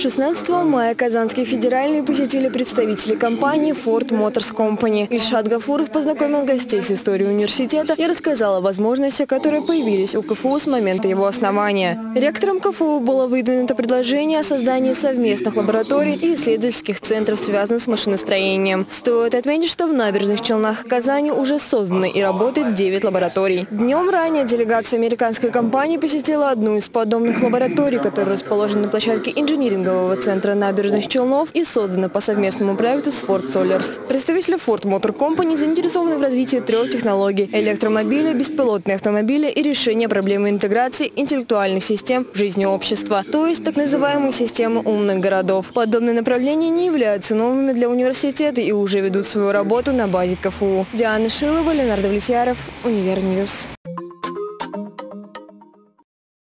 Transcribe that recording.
16 мая Казанский федеральный посетили представители компании Ford Motors Company. Ильшат Гафуров познакомил гостей с историей университета и рассказал о возможностях, которые появились у КФУ с момента его основания. Ректором КФУ было выдвинуто предложение о создании совместных лабораторий и исследовательских центров, связанных с машиностроением. Стоит отметить, что в набережных Челнах Казани уже созданы и работает 9 лабораторий. Днем ранее делегация американской компании посетила одну из подобных лабораторий, которая расположена на площадке инжиниринга торгового центра набережных Челнов и создана по совместному проекту с Ford Solars. Представители Ford Motor Company заинтересованы в развитии трех технологий – электромобиля, беспилотные автомобили и решения проблемы интеграции интеллектуальных систем в жизни общества, то есть так называемые системы умных городов. Подобные направления не являются новыми для университета и уже ведут свою работу на базе КФУ. Диана Шилова, Ленар Давлетьяров, Univer News.